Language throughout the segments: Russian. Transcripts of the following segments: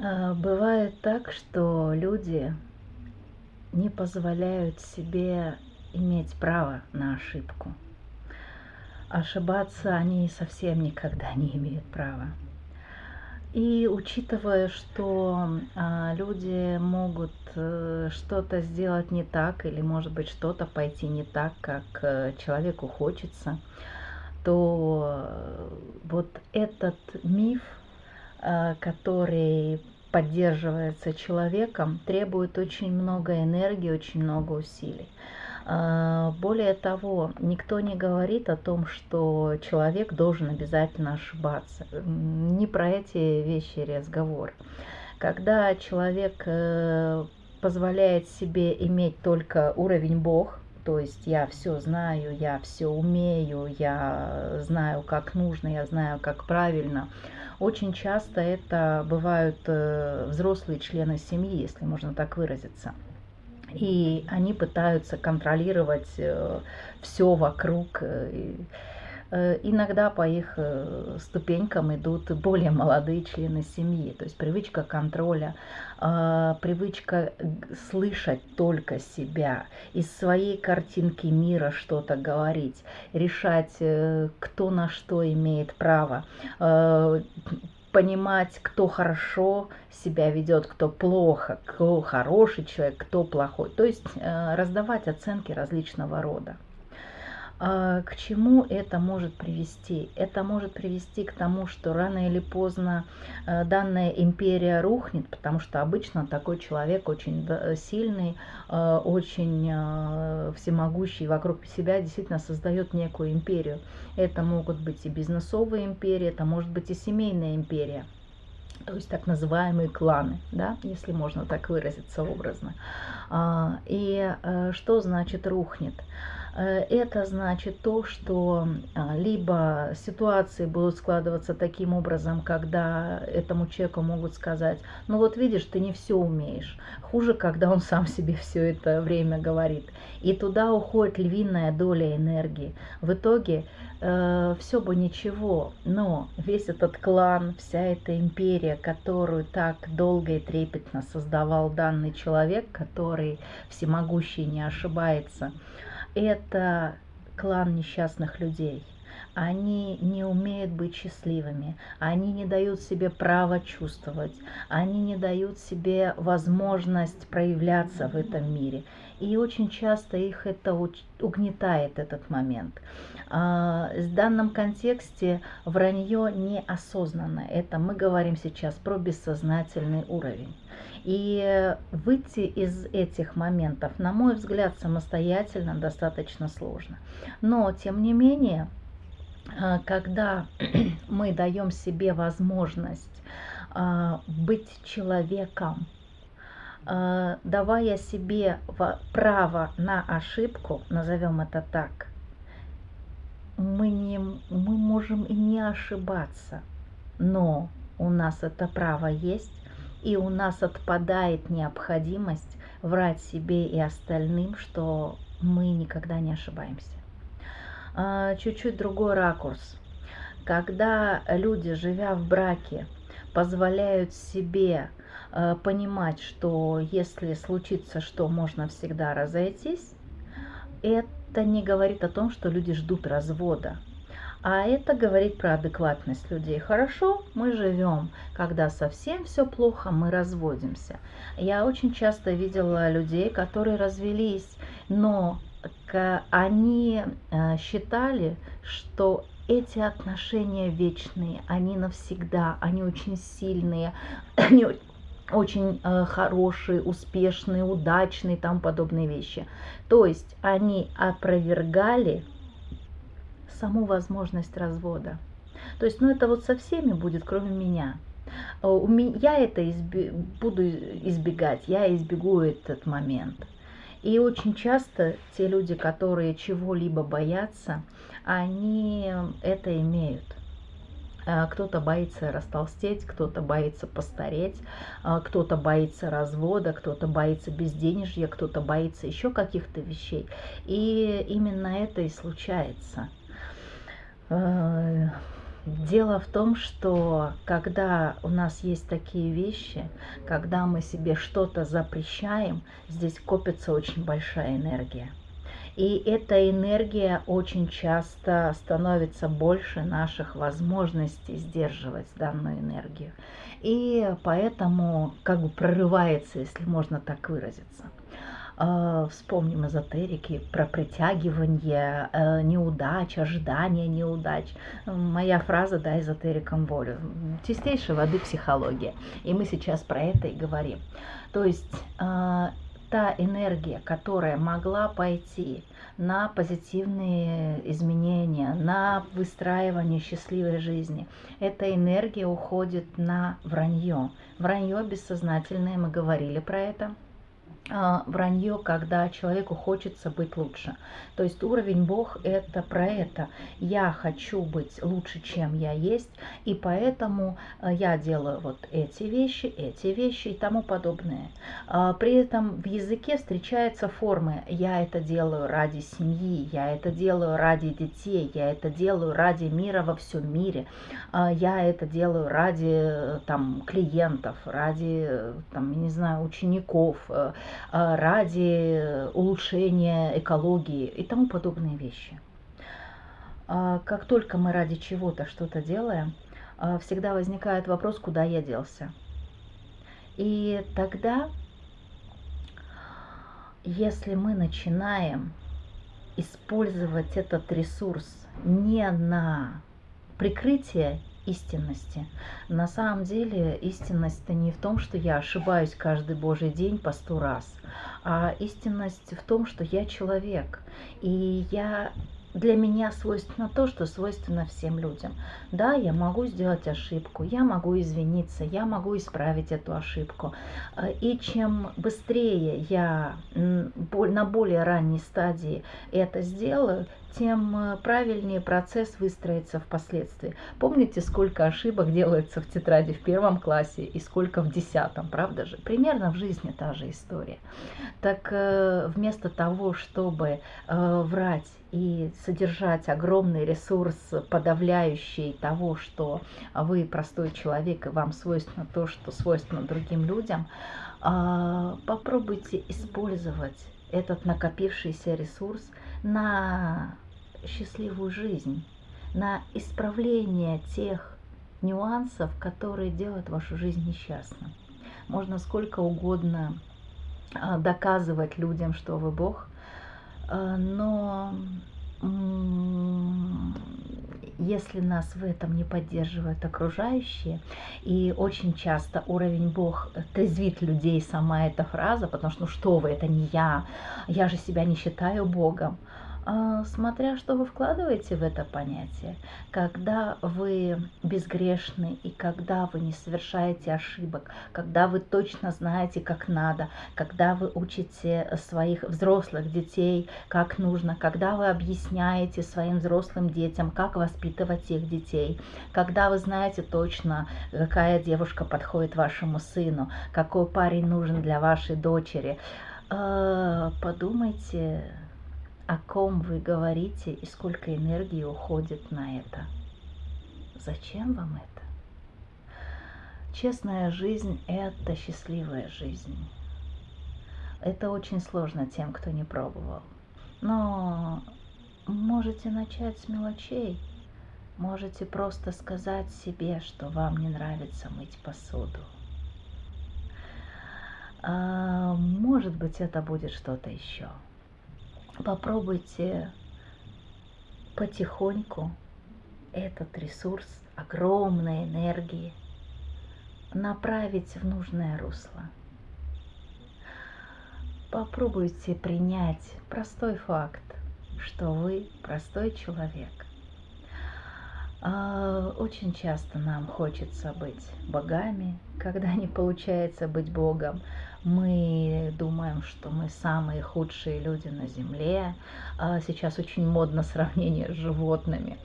А, бывает так, что люди не позволяют себе иметь право на ошибку. Ошибаться они совсем никогда не имеют права. И учитывая, что а, люди могут э, что-то сделать не так, или может быть что-то пойти не так, как э, человеку хочется, то э, вот этот миф который поддерживается человеком, требует очень много энергии, очень много усилий. Э, более того, никто не говорит о том, что человек должен обязательно ошибаться. Не про эти вещи разговор. Когда человек э, позволяет себе иметь только уровень Бог, то есть я все знаю, я все умею, я знаю, как нужно, я знаю, как правильно, очень часто это бывают э, взрослые члены семьи, если можно так выразиться. И они пытаются контролировать э, все вокруг. Э, иногда по их ступенькам идут более молодые члены семьи. То есть привычка контроля, привычка слышать только себя, из своей картинки мира что-то говорить, решать, кто на что имеет право, понимать, кто хорошо себя ведет, кто плохо, кто хороший человек, кто плохой. То есть э, раздавать оценки различного рода. А, к чему это может привести? Это может привести к тому, что рано или поздно э, данная империя рухнет, потому что обычно такой человек очень сильный, э, очень э, всемогущий вокруг себя действительно создает некую империю. Это могут быть и бизнесовые империи, это может быть и семейная империя то есть так называемые кланы, да, если можно так выразиться образно. А, и что значит рухнет? Э, это значит то, что а, либо ситуации будут складываться таким образом, когда этому человеку могут сказать, ну вот видишь, ты не все умеешь. Хуже, когда он сам себе все это время говорит. И туда уходит львиная доля энергии. В итоге э, все бы ничего, но весь этот клан, вся эта империя, которую так долго и трепетно создавал данный человек, который всемогущий не ошибается, это клан несчастных людей. Они не умеют быть счастливыми, они не дают себе право чувствовать, они не дают себе возможность проявляться в этом мире. И очень часто их это угнетает, этот момент. А, в данном контексте вранье неосознанно. Это мы говорим сейчас про бессознательный уровень. И выйти из этих моментов, на мой взгляд, самостоятельно достаточно сложно. Но, тем не менее, а, когда мы даем себе возможность а, быть человеком, давая себе право на ошибку, назовем это так, мы, не, мы можем и не ошибаться, но у нас это право есть, и у нас отпадает необходимость врать себе и остальным, что мы никогда не ошибаемся. А, чуть-чуть другой ракурс. Когда люди, живя в браке, позволяют себе а, понимать, что если случится что, можно всегда разойтись, это не говорит о том, что люди ждут развода. А это говорит про адекватность людей. Хорошо, мы живем. Когда совсем все плохо, мы разводимся. Я очень часто видела людей, которые развелись, но они э, считали, что эти отношения вечные, они навсегда, они очень сильные, они очень э, хорошие, успешные, удачные и тому подобные вещи. То есть они опровергали саму возможность развода. То есть, ну это вот со всеми будет, кроме меня. Э, я это изби буду избегать, я избегу этот момент. И очень часто те люди, которые чего-либо боятся, они это имеют. Э, кто-то боится растолстеть, кто-то боится постареть, э, кто-то боится развода, кто-то боится безденежья, кто-то боится еще каких-то вещей. И именно это и случается. Э, Дело в том, что когда у нас есть такие вещи, когда мы себе что-то запрещаем, здесь копится очень большая энергия. И эта энергия очень часто становится больше наших возможностей сдерживать данную энергию. И поэтому как бы прорывается, если можно так выразиться. А, вспомним эзотерики про притягивание э, неудач, ожидание неудач. Моя фраза «дай эзотерикам волю». Чистейшей воды психология. И мы сейчас про это и говорим. То есть а, та энергия, которая могла пойти на позитивные изменения, на выстраивание счастливой жизни, эта энергия уходит на вранье. Вранье бессознательное, мы говорили про это – вранье, когда человеку хочется быть лучше. То есть уровень Бог это про это. Я хочу быть лучше, чем я есть, и поэтому а, я делаю вот эти вещи, эти вещи и тому подобное. А, при этом в языке встречаются формы «я это делаю ради семьи», «я это делаю ради детей», «я это делаю ради мира во всем мире», «я это делаю ради там, клиентов», ради там, не знаю, учеников, э, ради улучшения экологии и тому подобные вещи. А, как только мы ради чего-то что-то делаем, а, всегда возникает вопрос, куда я делся. И тогда, если мы начинаем использовать этот ресурс не на прикрытие истинности. На самом деле истинность-то не в том, что я ошибаюсь каждый божий день по сто раз, а истинность в том, что я человек, и я для меня свойственно то, что свойственно всем людям. Да, я могу сделать ошибку, я могу извиниться, я могу исправить эту ошибку. И чем быстрее я на более ранней стадии это сделаю, тем э, правильнее процесс выстроится впоследствии. Помните, сколько ошибок делается в тетради в первом классе и сколько в десятом, правда же? Примерно в жизни та же история. Так э, вместо того, чтобы э, врать и содержать огромный ресурс, подавляющий того, что вы простой человек и вам свойственно то, что свойственно другим людям, попробуйте использовать этот накопившийся ресурс на счастливую жизнь, на исправление тех нюансов, которые делают вашу жизнь несчастной. Можно сколько угодно а, доказывать людям, что вы Бог, а, но если нас в этом не поддерживают окружающие, и очень часто уровень Бог трезвит людей сама эта фраза, потому что ну что вы, это не я, я же себя не считаю Богом. А, смотря что вы вкладываете в это понятие. Когда вы безгрешны и когда вы не совершаете ошибок, когда вы точно знаете, как надо, когда вы учите своих взрослых детей, как нужно, когда вы объясняете своим взрослым детям, как воспитывать их детей, когда вы знаете точно, какая девушка подходит вашему сыну, какой парень нужен для вашей дочери, а, подумайте, о ком вы говорите и сколько энергии уходит на это. Зачем вам это? Честная жизнь – это счастливая жизнь. Это очень сложно тем, кто не пробовал. Но можете начать с мелочей. Можете просто сказать себе, что вам не нравится мыть посуду. А, может быть, это будет что-то еще попробуйте потихоньку этот ресурс огромной энергии направить в нужное русло. Попробуйте принять простой факт, что вы простой человек. А, очень часто нам хочется быть богами, когда не получается быть богом мы думаем, что мы самые худшие люди на Земле. А сейчас очень модно сравнение с животными.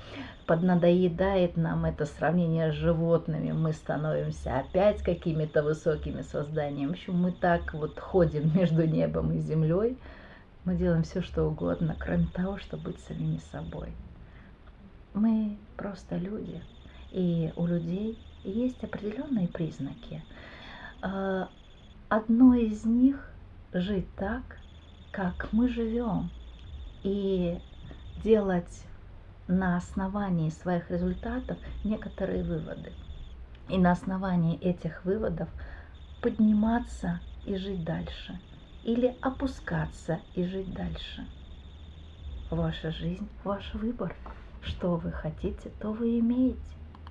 Поднадоедает нам это сравнение с животными. Мы становимся опять какими-то высокими созданиями. В общем, мы так вот ходим между небом и землей. Мы делаем все, что угодно, кроме того, чтобы быть самими собой. Мы просто люди. И у людей есть определенные признаки. А, одно из них жить так, как мы живем, и делать на основании своих результатов некоторые выводы. И на основании этих выводов подниматься и жить дальше. Или опускаться и жить дальше. Ваша жизнь, ваш выбор. Что вы хотите, то вы имеете.